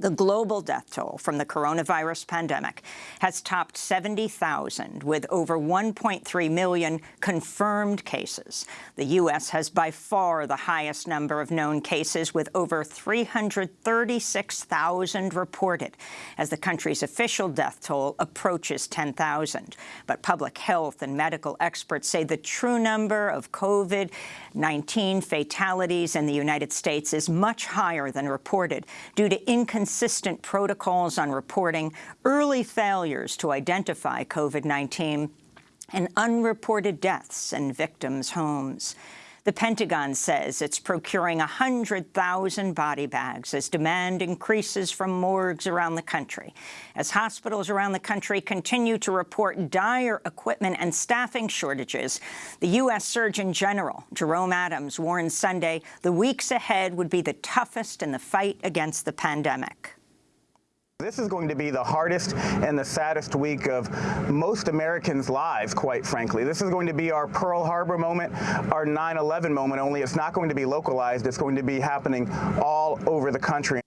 The global death toll from the coronavirus pandemic has topped 70,000, with over 1.3 million confirmed cases. The U.S. has by far the highest number of known cases, with over 336,000 reported, as the country's official death toll approaches 10,000. But public health and medical experts say the true number of COVID-19 fatalities in the United States is much higher than reported due to inconsistent inconsistent protocols on reporting, early failures to identify COVID-19, and unreported deaths in victims' homes. The Pentagon says it's procuring 100,000 body bags as demand increases from morgues around the country. As hospitals around the country continue to report dire equipment and staffing shortages, the U.S. Surgeon General, Jerome Adams, warned Sunday the weeks ahead would be the toughest in the fight against the pandemic. This is going to be the hardest and the saddest week of most Americans' lives, quite frankly. This is going to be our Pearl Harbor moment, our 9-11 moment, only it's not going to be localized. It's going to be happening all over the country.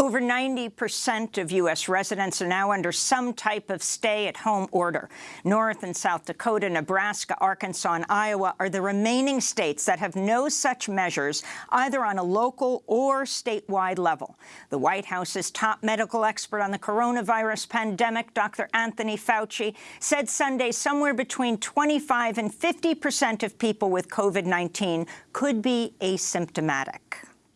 Over 90% of U.S. residents are now under some type of stay-at-home order. North and South Dakota, Nebraska, Arkansas, and Iowa are the remaining states that have no such measures, either on a local or statewide level. The White House's top medical expert on the coronavirus pandemic, Dr. Anthony Fauci, said Sunday somewhere between 25 and 50% of people with COVID-19 could be asymptomatic.